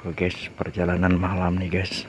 Oke guys, perjalanan malam nih guys.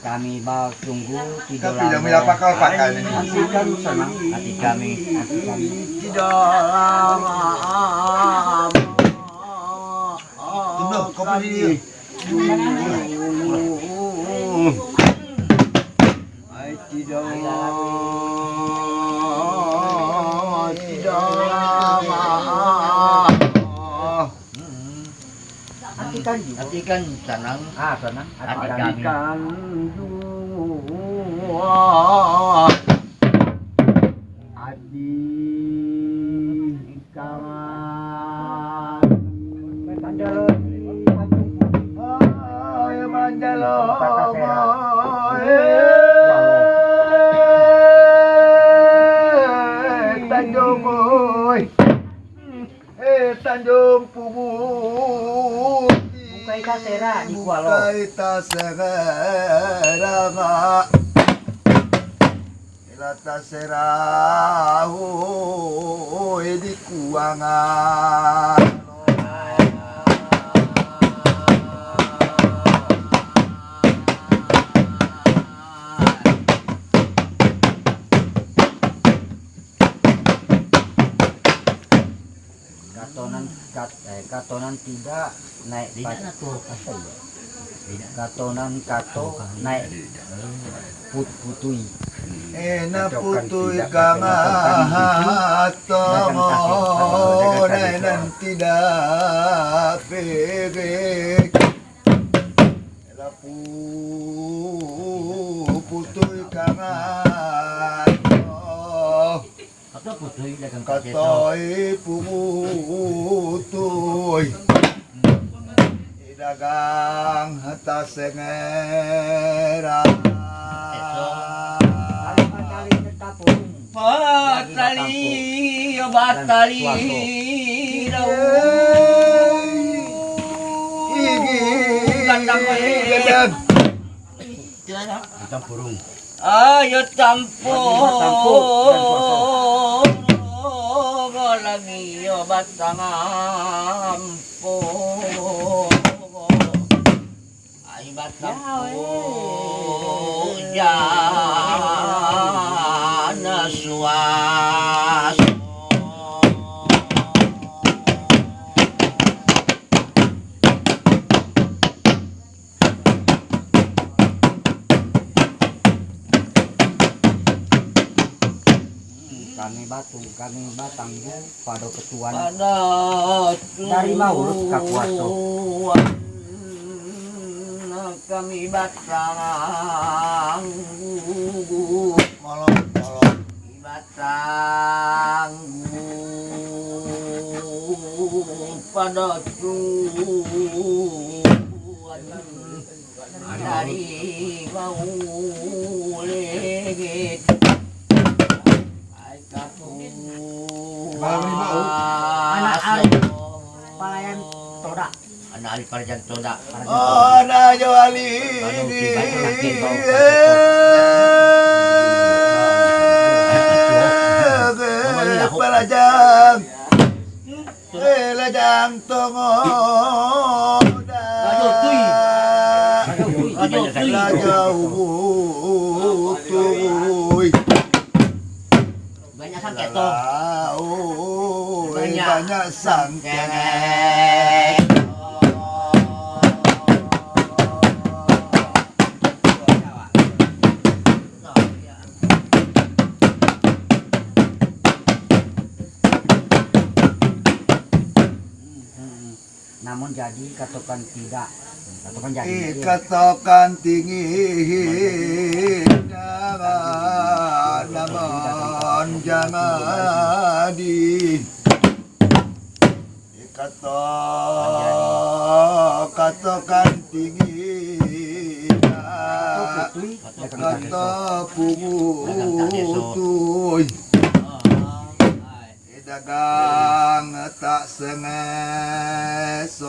Kami mau tunggu tidak punya pakal pakai ini. Hati kami senang, hati kami, hati kami. Di dalam Tunduk. Ai tidak tidak Hati kan, hati kan senang. Ah, senang. Hati kami. Hatikan dua Ay kaita se vera va la ta sera o e katonan tidak naik apa ya? Katonan kato naik put putui. Ena putui kanga tomo nenan tidak pege Elapu putui kanga Dagang kaceto. katoi putui dagang hata sengera Kali-kali tetapung. Mata batali. Ayo Tampo. nag-iyobatangam po. Ay batang po dyan na. Kami batang pada ketuan. Dari Maulud Kapuaso kami batang. Molong, molong. batang. Pada tuan dari Maulid Ini mau. Anak ari palayan toda. Anak ari palayan toda. Oh, itu lagi bau. Pelajang. Pelajang tongo. Aduh, tuy. Aduh, tuy. Pelajang tuy. Banyak Banyak. Namun jadi katakan tidak. Katakan jadi. Katakan tinggi jangan namun jangan di kata katakan tinggi kata pungutuy dagang tak sengeso.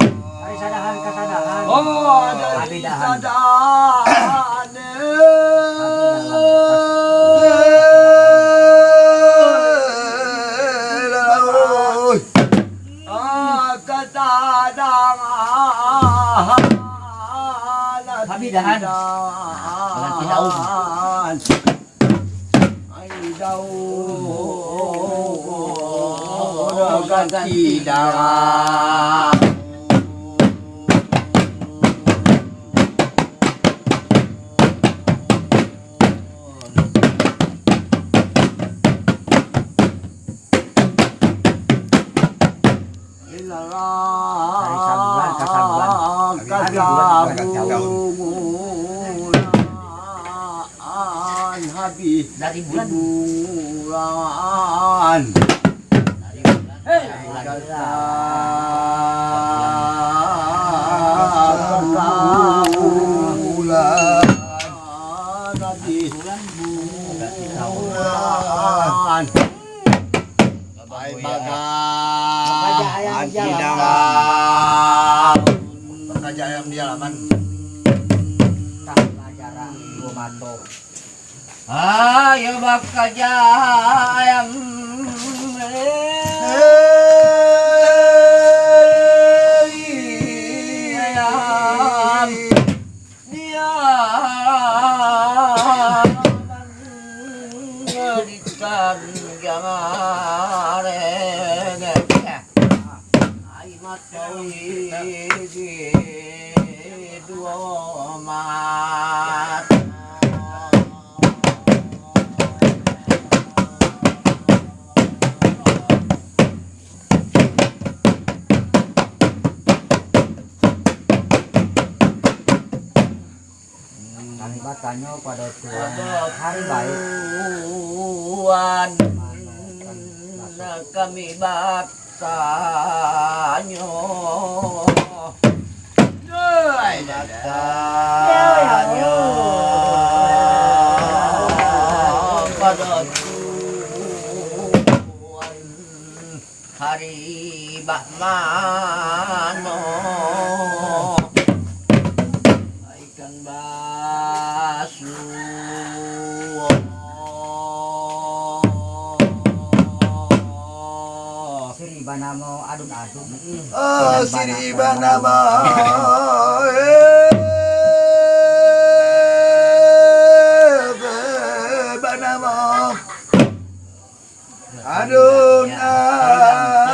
Oh, ada Abidahan. đàn Làm chi đâu? Ai đâu. Làm chi đàn Hãy subscribe cho kênh Ghiền Mì Gõ Để không bỏ lỡ những video hấp dẫn Dari bulan. bulan. Bulan. Habis bulan. Di pelajaran dua. Ayo bakajayam. kanyo pada tuan hari baik tuan kami batanyo batanyo pada tuan hari bakmano adun-adun. Oh, siri banama. Banama. Adun adun.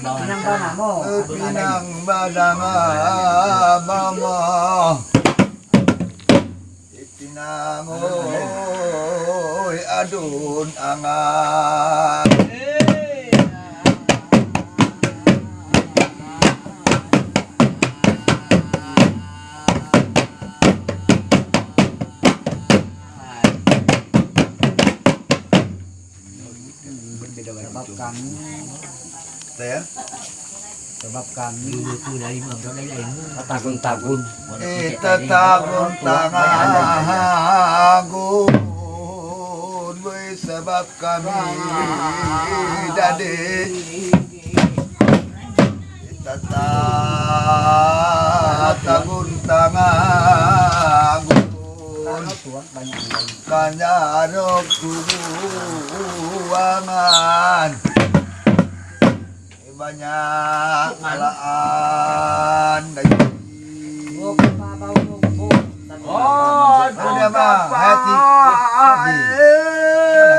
Pinang banamo. Pinang badanga mama. Itinangoy adun angan. Sebab kami, Ya. sebab kami takun-takun. Ita tagun tangagun Boy sebab kami dadi Ita tagun tangagun Karena Tuhan banyak yang lain. Kanyarok kubuangan Banyak alaan Oh, kepabau nunggu. Oh, Ada mah hati hati. ikan Eh, bau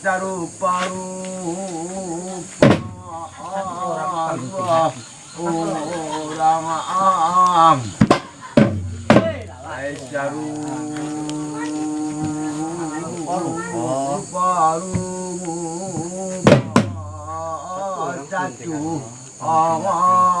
berkongkong. Sarupa-rupa orang am Ai saru. Rupa-rupa satu orang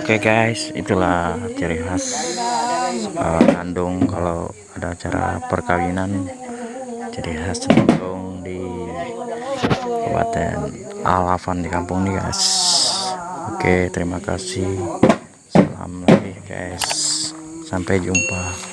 Oke guys, itulah ciri khas kandung kalau ada acara perkawinan. Ciri khas kandung di Kabupaten Alavan di kampung ini guys. Oke, terima kasih. Salam lagi guys. Sampai jumpa.